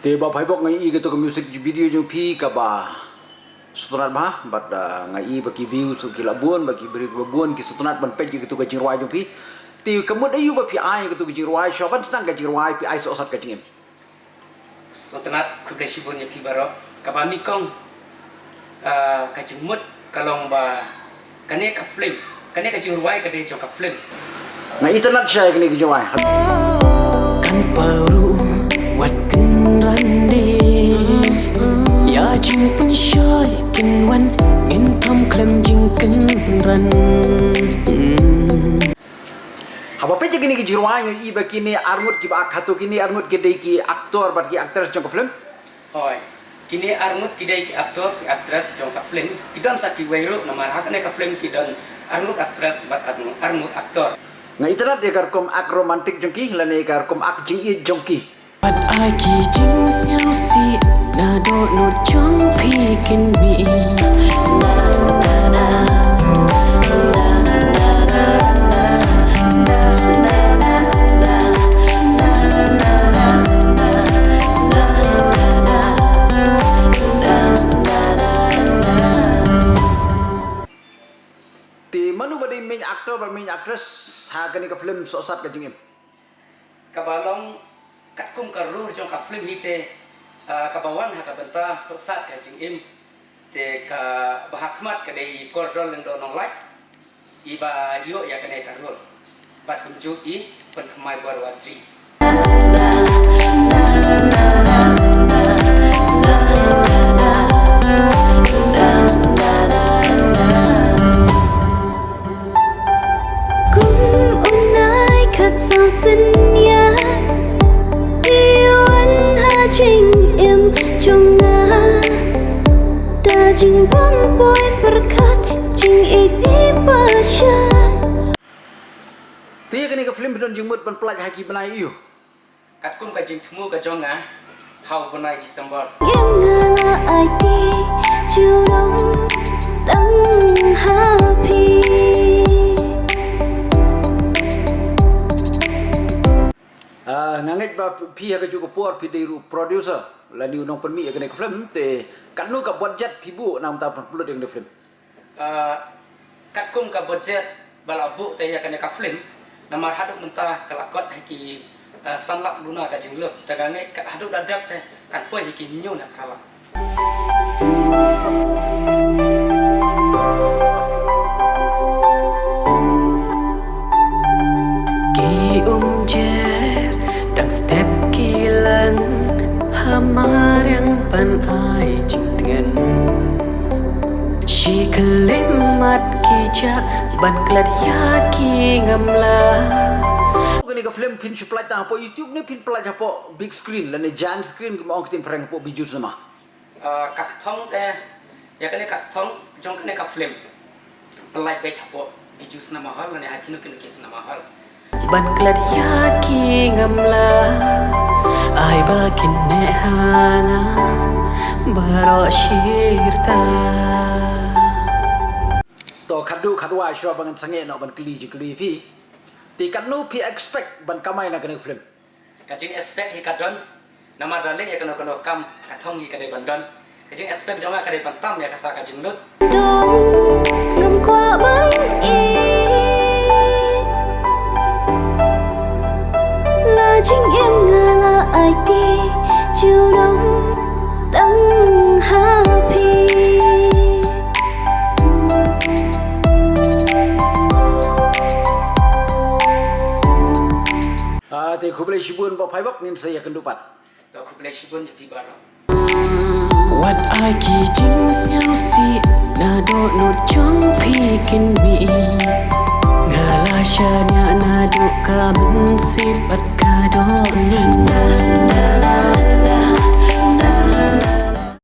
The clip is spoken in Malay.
Tiba pai pok ngai i to ke music video jo pi ka ba. Sutunat ba bat ngai bagi view su ki labuan bagi beri babuan ki sutunat ban pet ke to ke jirwai jo pi. Ti kemut ayu ba pi ai ke to ke jirwai shoban tang ke jirwai pi ai so sat ke tingem. Sutunat ku ke sibun pi baro ka ba mi kong. Ah, uh, ka jumut kalong ba kane ka flim kane ka jirwai ka de jo ka flim ngai internet share ke ni ki jirwai kan baru wat kan randi ya jing pun shoy kin wan in tham klem jing kan ran Haba pe je kini ki jirwai ngai i ba kini armut ki ba khatu kini armut ki dei ki aktor ba ki actress jong ka film Hoi. Kini armut kidai ki aktor ki aktris jong ka film. Kidon sa ki weiru namar hak ne ka film kidon armut aktris bat armut aktor. Ngai internet dia kar kom ak romantik jong ki lan ne kar kom ak jing i jong ki Pat ai ki jing siao si na do no chong pi kin mi. Na na na ti manu ba dei main actor ba main actress ha kani ka film so sat ka jing im Kabalong kat kum ka rur jong ka film hite. Uh, kabawan ha ka benta sesat ka jing im? Te ka bahakmat ka dei kordol lendo nong lai? Iba yo ya ka ne ka rur? Bat kunju i pentemai barwatri boy berkat jing ipi pasha ti kani ka film don jing mut ban plaj ha ki banai iu. Kat kum ka jing thumu ka jong nga hau bunai December em ngờ là ai đi chiều đông tăng happy Ah, nganget ba pi ha ka ju ko por pi dei ru producer la ni unong pen mi ka film te kan nu ka budget pi bu nam ta pan pulut yang de film. Uh, kat kum ka budget balabu te ya kane ka film. Namar hadu mentah kelakot hiki uh, sanlak luna ka jingluk tagange ka hadu dadap te kan poi hiki nyu na kala ki kelimat ki ja ban klat ya ki ngamla kani ka film pin supply ta po youtube ne pin plaj ha po big screen. La ne giant screen ko ong tin prank po biju sama? Uh, kak thong te ya kane kak thong jong kane ka film? Like be hapo biju sna mahal ne hakinu kene kis na mahal ban klat ya ki ngamla ai ba kin ne hanga baro shirta. To khadu khadwa shwa bangan sange no ban kli ji kli fi ti kan nu pi expect ban kamai na kani film. Kajing expect hi kadon nama dale ya kano kano kam kathong hi kadai bandon kajing expect jonga kadai pantam ya kata kajing lut đón ngầm qua bắn là chính em ngờ là ai đi chiều đông tăng happy ah ti khuble shibun ba phai bok nin saya kendupat to kuble shibun ya pi baro What I ki jing siao si na do no chong pi kin mi ngala sha nya na do ka min si pat ka